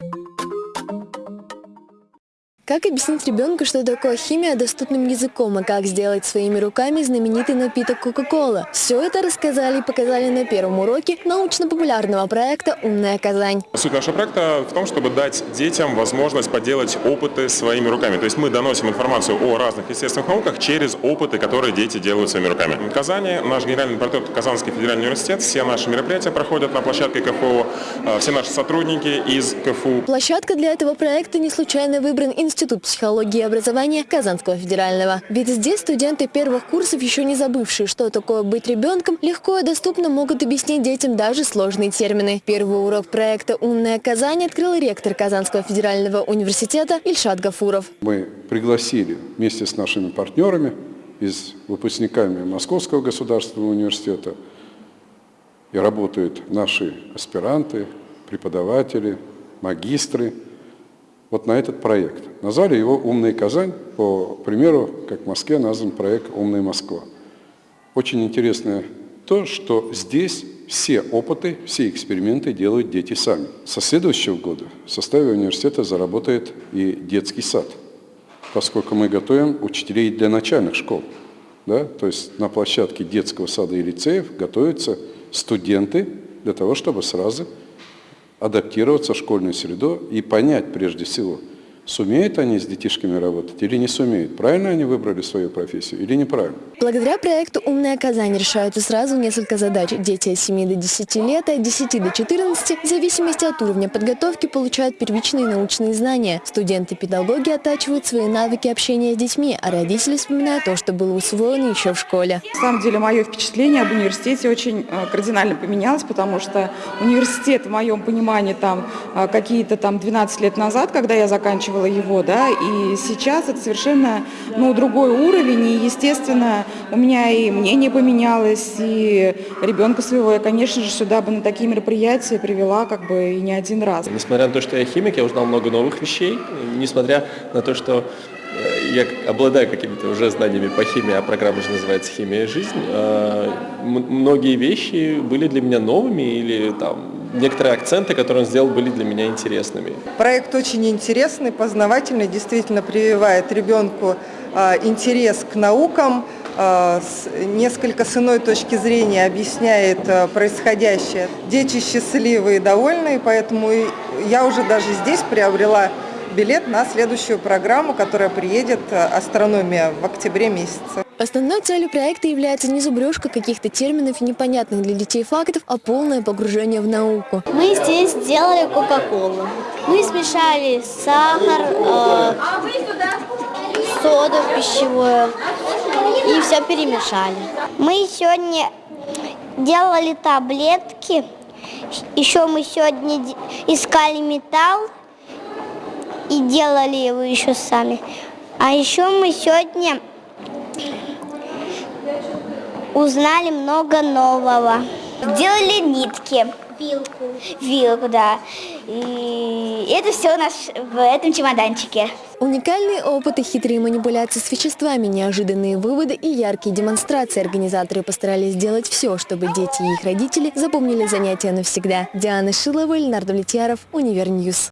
you Как объяснить ребенку, что такое химия доступным языком, и как сделать своими руками знаменитый напиток Кока-Кола? Все это рассказали и показали на первом уроке научно-популярного проекта «Умная Казань». Суть нашего проекта в том, чтобы дать детям возможность поделать опыты своими руками. То есть мы доносим информацию о разных естественных науках через опыты, которые дети делают своими руками. В Казани наш генеральный партнер Казанский федеральный университет, все наши мероприятия проходят на площадке КФУ, э, все наши сотрудники из КФУ. Площадка для этого проекта не случайно выбран институт Институт психологии и образования Казанского федерального. Ведь здесь студенты первых курсов, еще не забывшие, что такое быть ребенком, легко и доступно могут объяснить детям даже сложные термины. Первый урок проекта «Умная Казань» открыл ректор Казанского федерального университета Ильшат Гафуров. Мы пригласили вместе с нашими партнерами из выпускниками Московского государственного университета и работают наши аспиранты, преподаватели, магистры – вот на этот проект. Назвали его «Умная Казань», по примеру, как в Москве назван проект «Умная Москва». Очень интересно то, что здесь все опыты, все эксперименты делают дети сами. Со следующего года в составе университета заработает и детский сад, поскольку мы готовим учителей для начальных школ. Да? То есть на площадке детского сада и лицеев готовятся студенты для того, чтобы сразу адаптироваться в школьную среду и понять прежде всего, Сумеют они с детишками работать или не сумеют? Правильно они выбрали свою профессию или неправильно? Благодаря проекту «Умная Казань» решаются сразу несколько задач. Дети от 7 до 10 лет, от 10 до 14, в зависимости от уровня подготовки, получают первичные научные знания. Студенты педагоги оттачивают свои навыки общения с детьми, а родители вспоминают то, что было усвоено еще в школе. На самом деле, мое впечатление об университете очень э, кардинально поменялось, потому что университет, в моем понимании, там э, какие-то там 12 лет назад, когда я заканчивала поддерживала его, да, и сейчас это совершенно, ну, другой уровень, и, естественно, у меня и мнение поменялось, и ребенка своего я, конечно же, сюда бы на такие мероприятия привела, как бы, и не один раз. Несмотря на то, что я химик, я узнал много новых вещей, несмотря на то, что э, я обладаю какими-то уже знаниями по химии, а программа же называется «Химия и жизнь», э, многие вещи были для меня новыми или там некоторые акценты, которые он сделал, были для меня интересными. Проект очень интересный, познавательный, действительно прививает ребенку а, интерес к наукам, а, несколько с иной точки зрения объясняет а, происходящее. Дети счастливые и довольные, поэтому я уже даже здесь приобрела билет на следующую программу, которая приедет «Астрономия» в октябре месяце. Основной целью проекта является не зубрежка каких-то терминов и непонятных для детей фактов, а полное погружение в науку. Мы здесь сделали Кока-Колу. Мы смешали сахар, э, соду пищевую и все перемешали. Мы сегодня делали таблетки. Еще мы сегодня искали металл и делали его еще сами. А еще мы сегодня узнали много нового. Делали нитки. Вилку. Вилку, да. И это все у нас в этом чемоданчике. Уникальные опыты, хитрые манипуляции с веществами, неожиданные выводы и яркие демонстрации. Организаторы постарались сделать все, чтобы дети и их родители запомнили занятия навсегда. Диана Шилова, Леонард Влетьяров, Univer News.